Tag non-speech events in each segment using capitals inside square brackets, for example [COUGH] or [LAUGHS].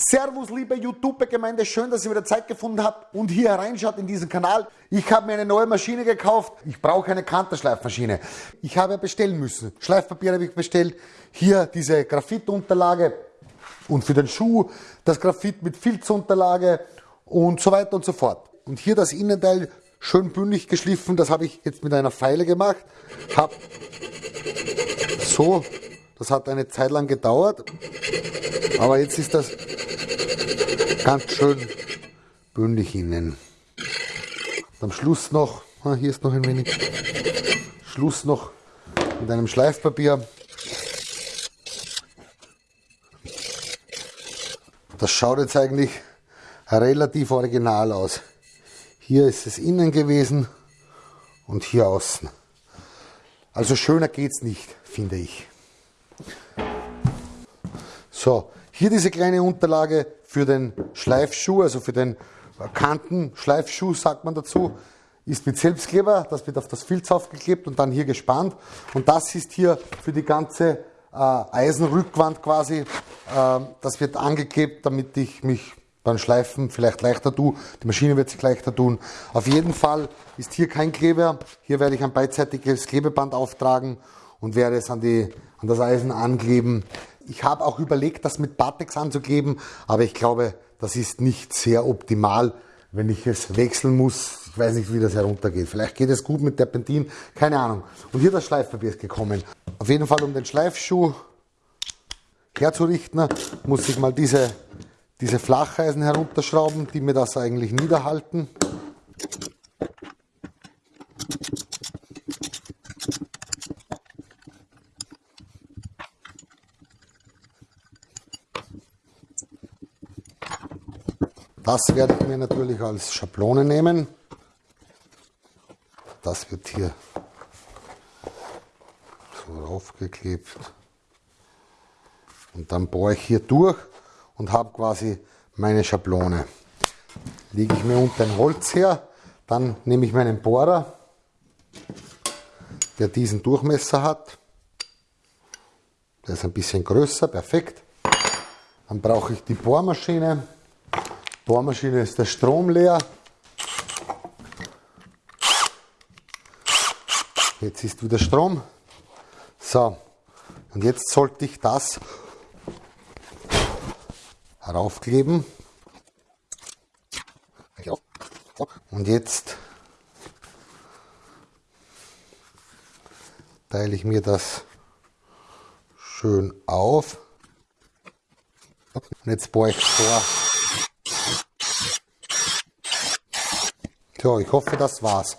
Servus, liebe YouTube-Gemeinde, schön, dass ihr wieder Zeit gefunden habt und hier reinschaut in diesen Kanal. Ich habe mir eine neue Maschine gekauft. Ich brauche eine Kanterschleifmaschine. Ich habe bestellen müssen. Schleifpapier habe ich bestellt. Hier diese Graphitunterlage und für den Schuh das Graphit mit Filzunterlage und so weiter und so fort. Und hier das Innenteil schön bündig geschliffen. Das habe ich jetzt mit einer Pfeile gemacht. Hab so, das hat eine Zeit lang gedauert. Aber jetzt ist das ganz schön bündig innen. am Schluss noch, ah, hier ist noch ein wenig, Schluss noch mit einem Schleifpapier. Das schaut jetzt eigentlich relativ original aus. Hier ist es innen gewesen und hier außen. Also schöner geht's nicht, finde ich. So, hier diese kleine Unterlage für den Schleifschuh, also für den Kantenschleifschuh, sagt man dazu, ist mit Selbstkleber, das wird auf das Filz aufgeklebt und dann hier gespannt. Und das ist hier für die ganze äh, Eisenrückwand quasi, äh, das wird angeklebt, damit ich mich beim Schleifen vielleicht leichter tue. Die Maschine wird sich leichter tun. Auf jeden Fall ist hier kein Kleber. Hier werde ich ein beidseitiges Klebeband auftragen und werde es an, die, an das Eisen ankleben. Ich habe auch überlegt, das mit Batex anzukleben, aber ich glaube, das ist nicht sehr optimal, wenn ich es wechseln muss. Ich weiß nicht, wie das heruntergeht. Vielleicht geht es gut mit Terpentin, keine Ahnung. Und hier das Schleifpapier ist gekommen. Auf jeden Fall, um den Schleifschuh herzurichten, muss ich mal diese, diese Flacheisen herunterschrauben, die mir das eigentlich niederhalten. Das werde ich mir natürlich als Schablone nehmen. Das wird hier so raufgeklebt. Und dann bohre ich hier durch und habe quasi meine Schablone. Lege ich mir unter ein Holz her, dann nehme ich meinen Bohrer, der diesen Durchmesser hat. Der ist ein bisschen größer, perfekt. Dann brauche ich die Bohrmaschine. Bohrmaschine ist der Strom leer. Jetzt ist wieder Strom. So, und jetzt sollte ich das raufkleben. Und jetzt teile ich mir das schön auf. Und jetzt bohre ich vor. So, ich hoffe, das war's.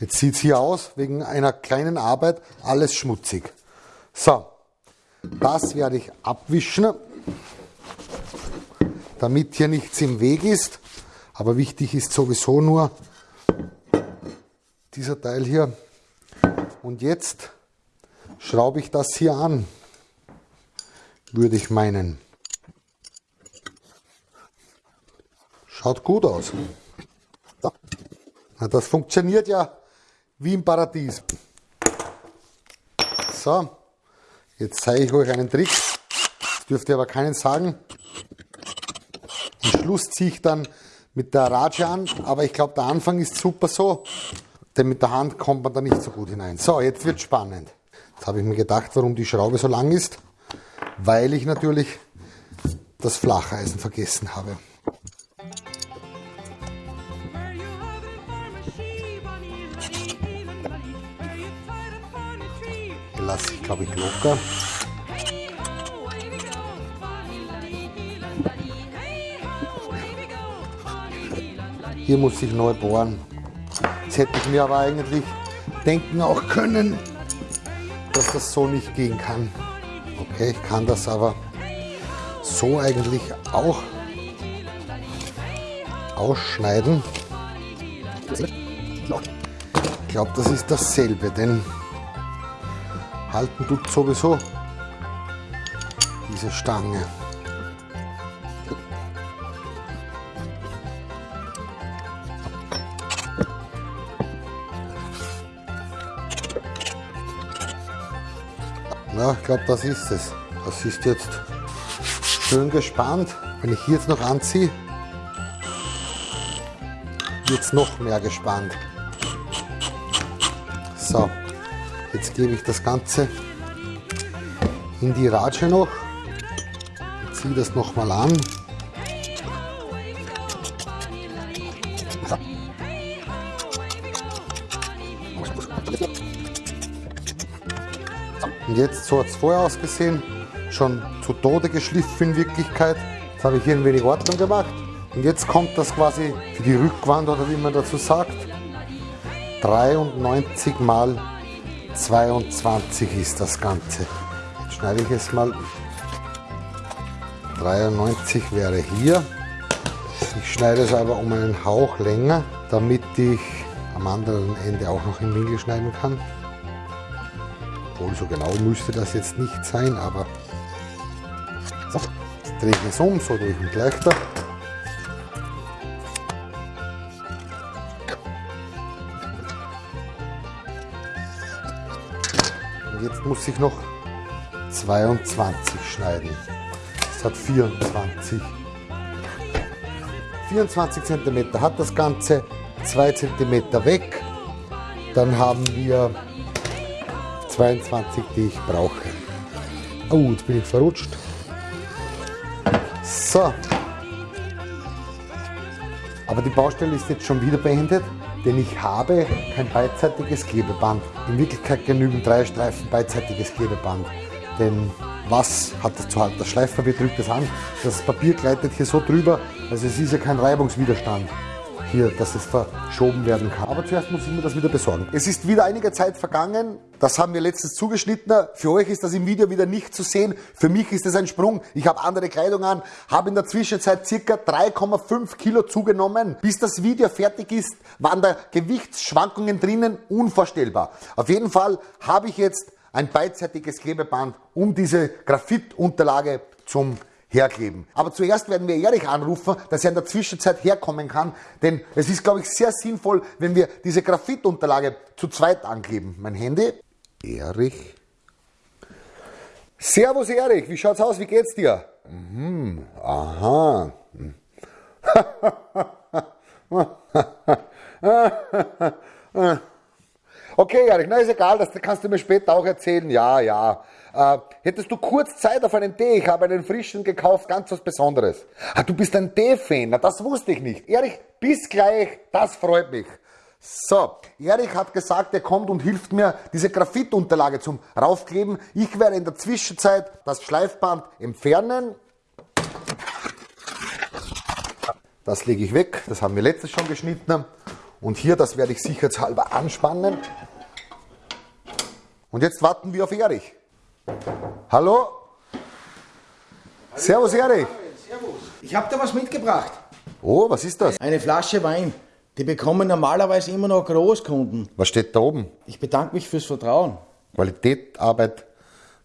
Jetzt sieht es hier aus, wegen einer kleinen Arbeit, alles schmutzig. So, das werde ich abwischen, damit hier nichts im Weg ist. Aber wichtig ist sowieso nur dieser Teil hier. Und jetzt schraube ich das hier an, würde ich meinen. Schaut gut aus. Na, das funktioniert ja wie im Paradies. So, jetzt zeige ich euch einen Trick. Das dürft ihr aber keinen sagen. Am Schluss ziehe ich dann mit der Ratsche an, aber ich glaube, der Anfang ist super so, denn mit der Hand kommt man da nicht so gut hinein. So, jetzt wird spannend. Jetzt habe ich mir gedacht, warum die Schraube so lang ist, weil ich natürlich das Flacheisen vergessen habe. Lasse ich, glaube ich, locker. Hier muss ich neu bohren. Jetzt hätte ich mir aber eigentlich denken auch können, dass das so nicht gehen kann. Okay, ich kann das aber so eigentlich auch ausschneiden. Ich glaube, das ist dasselbe, denn halten tut sowieso diese Stange. Ja, ich glaube, das ist es. Das ist jetzt schön gespannt. Wenn ich hier jetzt noch anziehe, wird es noch mehr gespannt. Jetzt gebe ich das Ganze in die Ratsche noch. Ziehe das nochmal an. Und jetzt, so hat es vorher ausgesehen, schon zu Tode geschliffen in Wirklichkeit. Jetzt habe ich hier ein wenig Ordnung gemacht. Und jetzt kommt das quasi für die Rückwand oder wie man dazu sagt. 93 mal 22 ist das Ganze. Jetzt schneide ich es mal. 93 wäre hier. Ich schneide es aber um einen Hauch länger, damit ich am anderen Ende auch noch im Winkel schneiden kann. Obwohl, so genau müsste das jetzt nicht sein, aber so, jetzt drehe ich es um, so den Gleichter. Und jetzt muss ich noch 22 schneiden. Das hat 24. 24 cm hat das Ganze, 2 cm weg. Dann haben wir 22, die ich brauche. Oh, jetzt bin ich verrutscht. So. Aber die Baustelle ist jetzt schon wieder beendet, denn ich habe kein beidseitiges Klebeband. In Wirklichkeit genügen drei Streifen beidseitiges Klebeband. Denn was hat das zu halten? Das Schleifpapier drückt es an, das Papier gleitet hier so drüber, also es ist ja kein Reibungswiderstand hier, dass es verschoben werden kann. Aber zuerst muss ich mir das wieder besorgen. Es ist wieder einige Zeit vergangen. Das haben wir letztens zugeschnitten. Für euch ist das im Video wieder nicht zu sehen. Für mich ist es ein Sprung. Ich habe andere Kleidung an, habe in der Zwischenzeit circa 3,5 Kilo zugenommen. Bis das Video fertig ist, waren da Gewichtsschwankungen drinnen, unvorstellbar. Auf jeden Fall habe ich jetzt ein beidseitiges Klebeband um diese Graphitunterlage zum herkleben. Aber zuerst werden wir Erich anrufen, dass er in der Zwischenzeit herkommen kann, denn es ist, glaube ich, sehr sinnvoll, wenn wir diese Graphitunterlage zu zweit ankleben. Mein Handy. Erich. Servus Erich, wie schaut's aus? Wie geht's dir? Mhm, aha. [LAUGHS] Okay, Erich, na ist egal, das kannst du mir später auch erzählen. Ja, ja. Äh, hättest du kurz Zeit auf einen Tee? Ich habe einen frischen gekauft, ganz was Besonderes. Ah, du bist ein Tee-Fan, das wusste ich nicht. Erich, bis gleich, das freut mich. So, Erich hat gesagt, er kommt und hilft mir, diese Graphitunterlage zum Raufkleben. Ich werde in der Zwischenzeit das Schleifband entfernen. Das lege ich weg, das haben wir letztes schon geschnitten. Und hier, das werde ich sicherheitshalber anspannen. Und jetzt warten wir auf Erich. Hallo? Servus, Erich. Servus. Ich habe da was mitgebracht. Oh, was ist das? Eine Flasche Wein. Die bekommen normalerweise immer noch Großkunden. Was steht da oben? Ich bedanke mich fürs Vertrauen. Qualität, Arbeit,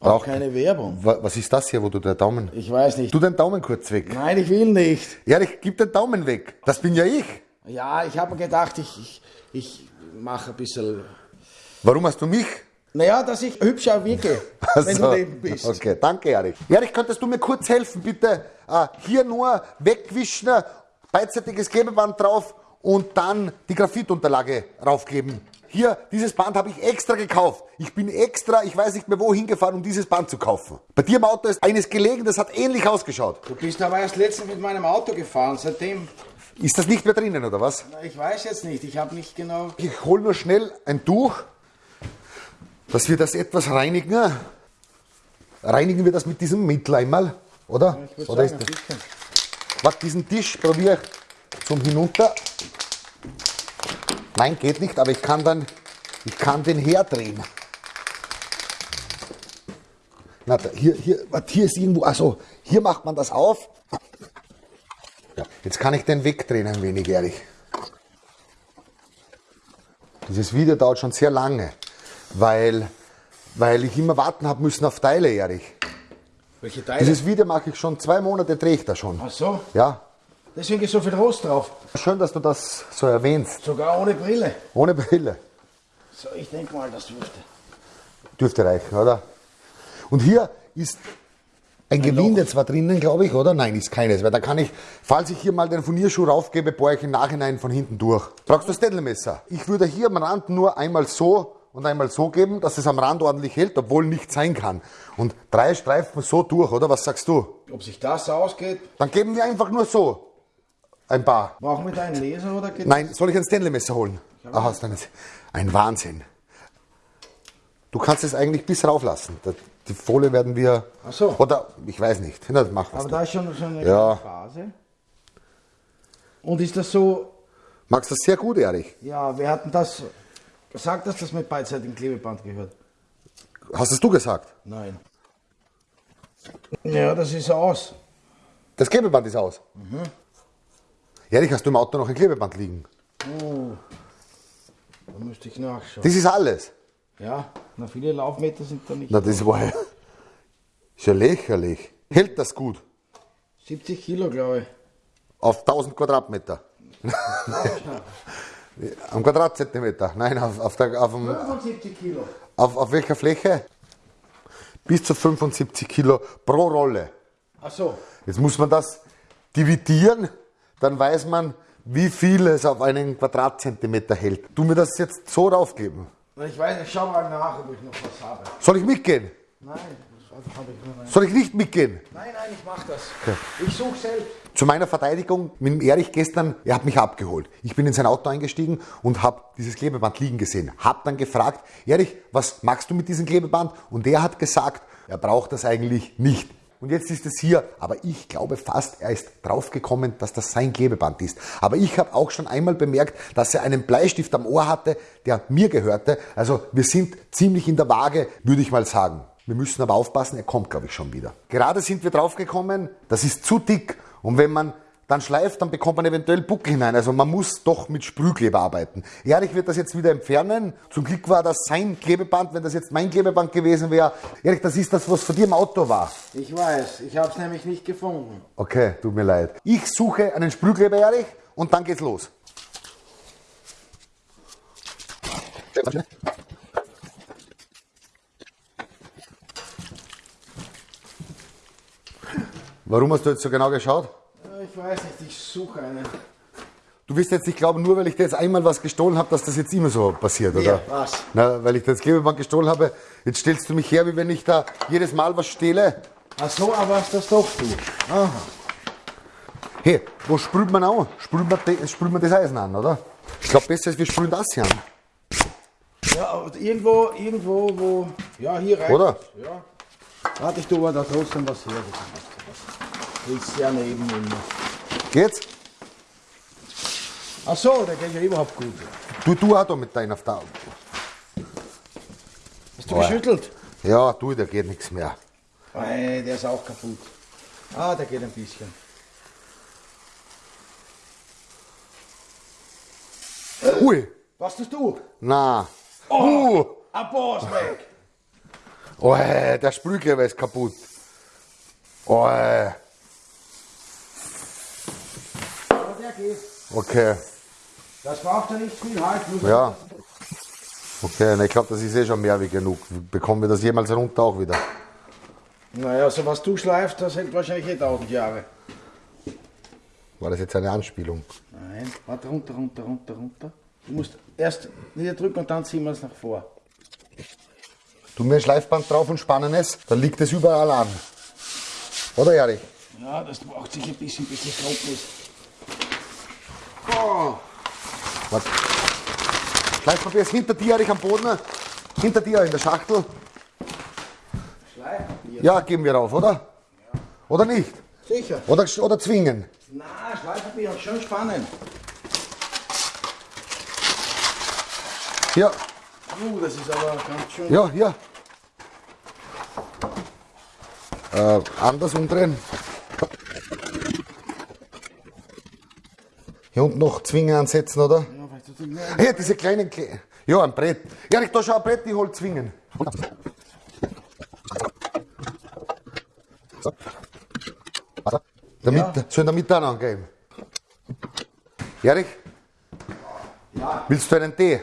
Auch braucht. keine Werbung. Wa- Was ist das hier, wo du den Daumen. Ich weiß nicht. Tu den Daumen kurz weg. Nein, ich will nicht. Erich, gib den Daumen weg. Das bin ja ich. Ja, ich habe mir gedacht, ich, ich, ich mache ein bisschen. Warum hast du mich? Naja, dass ich hübscher wirke, [LAUGHS] wenn Also, du neben bist. Okay, danke, Erich. Erich, könntest du mir kurz helfen, bitte? Äh, hier nur wegwischen, beidseitiges Klebeband drauf und dann die Graphitunterlage raufkleben. Hier, dieses Band habe ich extra gekauft. Ich bin extra, ich weiß nicht mehr wohin gefahren, um dieses Band zu kaufen. Bei dir im Auto ist eines gelegen, das hat ähnlich ausgeschaut. Du bist aber erst letztens mit meinem Auto gefahren. Seitdem, Ist das nicht mehr drinnen, oder was? na, ich weiß jetzt nicht. Ich habe nicht genau. Ich hole nur schnell ein Tuch, dass wir das etwas reinigen. Reinigen wir das mit diesem Mittel einmal, oder? Ich würde oder sagen, ist das. Warte, diesen Tisch probiere ich zum Hinunter. Nein, geht nicht, aber ich kann dann, ich kann den herdrehen. Na, hier, hier, hier ist irgendwo, also hier macht man das auf. Ja, jetzt kann ich den wegdrehen ein wenig, ehrlich. Dieses Video dauert schon sehr lange, weil, weil ich immer warten habe müssen auf Teile, Erich. Welche Teile? Dieses Video mache ich schon zwei Monate, drehe ich da schon. Ach so, Ja, deswegen ist so viel Rost drauf. schön, dass du das so erwähnst. Sogar ohne Brille. Ohne Brille. So, ich denke mal, das dürfte. Dürfte reichen, oder? Und hier ist ein Gewinde zwar drinnen, glaube ich, oder? Nein, ist keines, weil da kann ich, falls ich hier mal den Furnierschuh raufgebe, bohre ich im Nachhinein von hinten durch. Brauchst du das Städtelmesser? Ich würde hier am Rand nur einmal so und einmal so geben, dass es am Rand ordentlich hält, obwohl nicht sein kann. Und drei Streifen so durch, oder? Was sagst du? Ob sich das ausgeht? Dann geben wir einfach nur so ein paar. Brauchen wir da einen Laser oder geht Nein, soll ich ein Stanley-Messer holen? Ach, hast du nicht. Ein Wahnsinn. Du kannst es eigentlich bis rauflassen. Da- Die Folie werden wir. Ach so. Oder ich weiß nicht. Na, mach was. Aber da ist schon so eine Ja. Phase. Und ist das so, Magst du das sehr gut, Erich? ja, wir hatten das gesagt, dass das mit beidseitigen Klebeband gehört? Hast es du gesagt? Nein. Ja, das ist aus. Das Klebeband ist aus. Mhm. Erich, hast du im Auto noch ein Klebeband liegen? Da müsste ich nachschauen. Das ist alles. Ja, na viele Laufmeter sind da nicht. Na, das war ja. Ist ja lächerlich. Hält das gut? 70 Kilo, glaube ich. Auf 1000 Quadratmeter. [LAUGHS] [LAUGHS] Am Quadratzentimeter. Nein, auf, auf, der, auf, dem, 75 Kilo. auf, auf welcher Fläche? Bis zu 75 Kilo pro Rolle. Ach so. Jetzt muss man das dividieren, dann weiß man, wie viel es auf einen Quadratzentimeter hält. Du mir das jetzt so raufgeben. Ich weiß, ich schau mal nach, ob ich noch was habe. Soll ich mitgehen? Nein, das habe ich nicht. Soll ich nicht mitgehen? Nein, nein, ich mach das. Ich suche selbst. Zu meiner Verteidigung, mit Erich gestern, er hat mich abgeholt. Ich bin in sein Auto eingestiegen und habe dieses Klebeband liegen gesehen. Hab dann gefragt, Erich, was magst du mit diesem Klebeband? Und er hat gesagt, er braucht das eigentlich nicht. Und jetzt ist es hier, aber ich glaube fast, er ist draufgekommen, dass das sein Klebeband ist. Aber ich habe auch schon einmal bemerkt, dass er einen Bleistift am Ohr hatte, der mir gehörte. Also wir sind ziemlich in der Waage, würde ich mal sagen. Wir müssen aber aufpassen, er kommt, glaube ich, schon wieder. Gerade sind wir draufgekommen, das ist zu dick. Und wenn man dann schleift, dann bekommt man eventuell Buckel hinein. Also man muss doch mit Sprühkleber arbeiten. Erich wird das jetzt wieder entfernen. Zum Glück war das sein Klebeband. Wenn das jetzt mein Klebeband gewesen wäre, Erich, das ist das, was von dir im Auto war. Ich weiß, ich habe es nämlich nicht gefunden. Okay, tut mir leid. Ich suche einen Sprühkleber, Erich, und dann geht's los. Warum hast du jetzt so genau geschaut? Ja, Ich weiß nicht, ich suche einen. Du wirst jetzt nicht glauben, nur weil ich dir jetzt einmal was gestohlen habe, dass das jetzt immer so passiert, oder? Ja, was? Na, weil ich das Klebeband gestohlen habe, jetzt stellst du mich her, wie wenn ich da jedes Mal was stehle. Ach so, aber was das doch du. Aha. Hey, wo sprüht man an? Sprüht man, sprüht man das Eisen an, oder? Ich glaube, besser ist, wir sprühen das hier an. Ja, irgendwo, irgendwo, wo. Ja, hier rein. Oder? Ja. Warte, ich tue aber da trotzdem was her. Das ist ja neben immer. Geht's? Ach so, der geht ja überhaupt gut. Du, du auch da mit deiner Frau. Hast du Oh. geschüttelt? Ja, du, da geht nichts mehr. Ei, der ist auch kaputt. Ah, der geht ein bisschen. Ui, Was tust du? na. Uh, Ein Boss weg! oh, äh, der Sprühkleber ist kaputt. Oh, äh, Aber der geht. okay, Das braucht ja nicht viel Halt. Muss ja. Okay, na, ich glaube, das ist eh schon mehr wie genug. Bekommen wir das jemals runter auch wieder? Naja, so was du schleifst, das hält wahrscheinlich eh 1000 Jahre. War das jetzt eine Anspielung? Nein, warte, runter, runter, runter, runter. Du musst erst niederdrücken und dann ziehen wir es nach vor. Tu mir ein Schleifband drauf und spannen es, dann liegt es überall an. Oder, Erich? Ja, das braucht sich ein bisschen, bis es trocken ist. Was? Schleifpapier ist hinter dir, Erich, am Boden. Hinter dir in der Schachtel. Schleifpapier. Ja, geben wir rauf, oder? Oder nicht? Sicher. Oder, oder zwingen. Na, Schleifpapier ist schon spannend. Hier, Uh, das ist aber ganz schön. ja, hier. Äh, anders umdrehen. Hier unten noch Zwingen ansetzen, oder? Ja, vielleicht tut es mehr. Hier, diese kleinen Kle Ja, ein Brett. Erich, da schau ein Brett, ich hol Zwingen. Damit, so in der Mitte angeben. Erich, Ja, willst du einen Tee?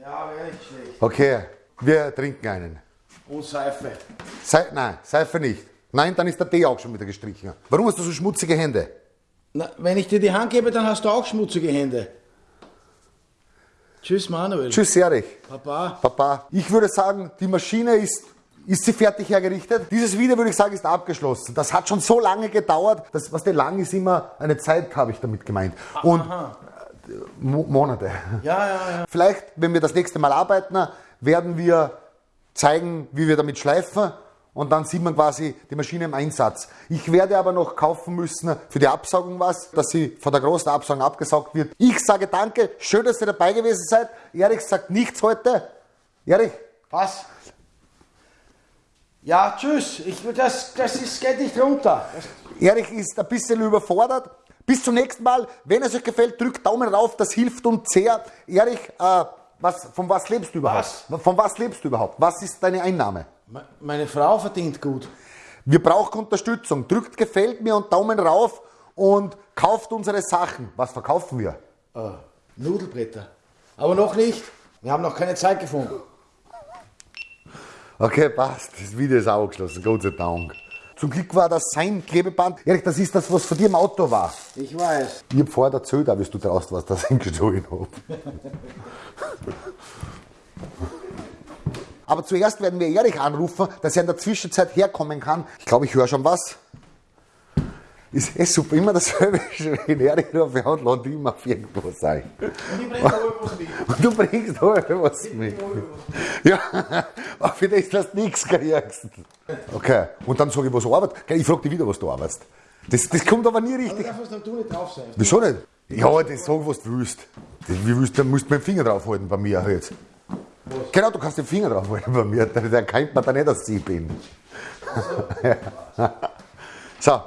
ja, wäre nicht schlecht. Okay, wir trinken einen. Und Seife. Sei, nein, Seife nicht. Nein, dann ist der Tee auch schon wieder gestrichen. Warum hast du so schmutzige Hände? Na, wenn ich dir die Hand gebe, dann hast du auch schmutzige Hände. Tschüss, Manuel. Tschüss, Erich. Papa. Papa. Ich würde sagen, die Maschine ist, ist sie fertig hergerichtet. Dieses Video würde ich sagen, ist abgeschlossen. Das hat schon so lange gedauert. Das, was der lang ist, immer eine Zeit, habe ich damit gemeint. Und äh, Mo Monate. Ja, ja, ja. Vielleicht, wenn wir das nächste Mal arbeiten, werden wir zeigen, wie wir damit schleifen. Und dann sieht man quasi die Maschine im Einsatz. Ich werde aber noch kaufen müssen für die Absaugung was, dass sie von der großen Absaugung abgesaugt wird. Ich sage danke, schön, dass ihr dabei gewesen seid. Erich sagt nichts heute. Erich, Was? Ja, tschüss. Ich, das, das ist, geht nicht runter. Erich ist ein bisschen überfordert. Bis zum nächsten Mal. Wenn es euch gefällt, drückt Daumen rauf, das hilft uns sehr. Erich, äh, was, von was lebst du überhaupt? Von was lebst du überhaupt? Was ist deine Einnahme? Me- meine Frau verdient gut. Wir brauchen Unterstützung. Drückt gefällt mir und Daumen rauf und kauft unsere Sachen. Was verkaufen wir? Äh, Nudelbretter. Aber noch nicht. Wir haben noch keine Zeit gefunden. Okay, passt. Das Video ist auch geschlossen, Gott sei Dank. Zum Glück war das sein Klebeband. Erich, das ist das, was von dir im Auto war. Ich weiß. Ich hab vorher erzählt, wie du draußen warst, dass ich ihn gestohlen hab. [LAUGHS] Aber zuerst werden wir Erich anrufen, dass er in der Zwischenzeit herkommen kann. Ich glaube, ich höre schon was. Ist eh super, immer dasselbe. Wenn Erich rufe und lade immer auf irgendwas ein. Und ich bringe was mit. Und du bringst alle was mit. Ja, [LAUGHS] aber für das du nichts kriegst. Okay, und dann sage ich, was du arbeitest. Ich frage dich wieder, was du arbeitest. Das, das kommt aber nie richtig. Da darfst du nicht drauf sein. Wieso nicht? Ja, das sag, was du willst. Das, wie willst du, musst du mit dem Finger draufhalten bei mir jetzt. Genau, du kannst den Finger draufhalten bei mir. [LAUGHS] Der, der kennt man da nicht, dass ich bin. [LAUGHS] so,